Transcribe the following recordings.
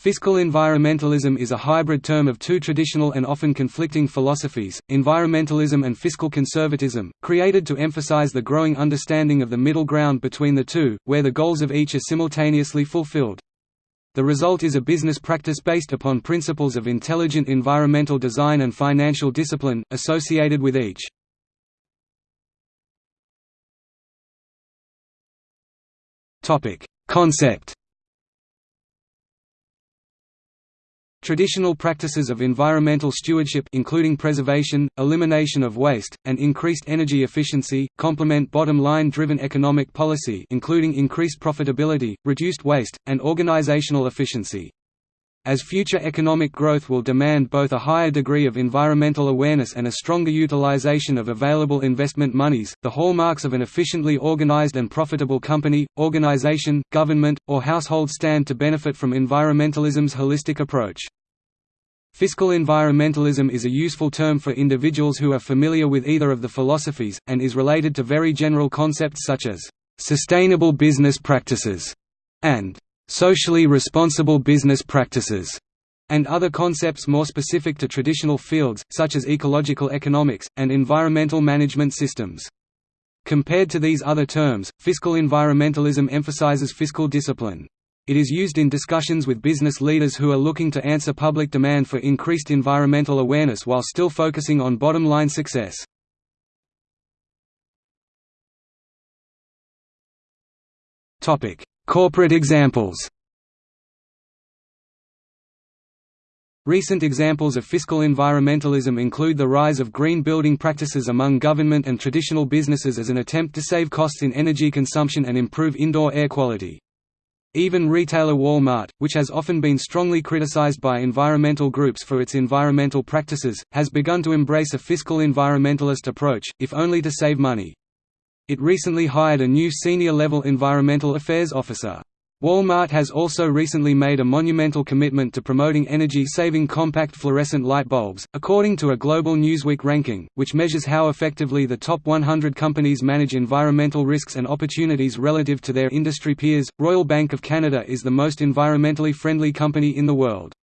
Fiscal environmentalism is a hybrid term of two traditional and often conflicting philosophies, environmentalism and fiscal conservatism, created to emphasize the growing understanding of the middle ground between the two, where the goals of each are simultaneously fulfilled. The result is a business practice based upon principles of intelligent environmental design and financial discipline, associated with each. Concept Traditional practices of environmental stewardship including preservation, elimination of waste, and increased energy efficiency, complement bottom-line driven economic policy including increased profitability, reduced waste, and organizational efficiency. As future economic growth will demand both a higher degree of environmental awareness and a stronger utilization of available investment monies, the hallmarks of an efficiently organized and profitable company, organization, government, or household stand to benefit from environmentalism's holistic approach. Fiscal environmentalism is a useful term for individuals who are familiar with either of the philosophies, and is related to very general concepts such as «sustainable business practices» and «socially responsible business practices» and other concepts more specific to traditional fields, such as ecological economics, and environmental management systems. Compared to these other terms, fiscal environmentalism emphasizes fiscal discipline. It is used in discussions with business leaders who are looking to answer public demand for increased environmental awareness while still focusing on bottom-line success. Corporate examples Recent examples of fiscal environmentalism include the rise of green building practices among government and traditional businesses as an attempt to save costs in energy consumption and improve indoor air quality. Even retailer Walmart, which has often been strongly criticized by environmental groups for its environmental practices, has begun to embrace a fiscal environmentalist approach, if only to save money. It recently hired a new senior-level environmental affairs officer. Walmart has also recently made a monumental commitment to promoting energy-saving compact fluorescent light bulbs, according to a global Newsweek ranking, which measures how effectively the top 100 companies manage environmental risks and opportunities relative to their industry peers. Royal Bank of Canada is the most environmentally friendly company in the world.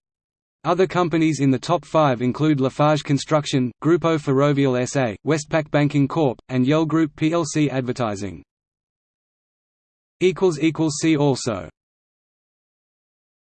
Other companies in the top five include Lafarge Construction, Grupo Ferrovial SA, Westpac Banking Corp., and Yell Group plc Advertising. See also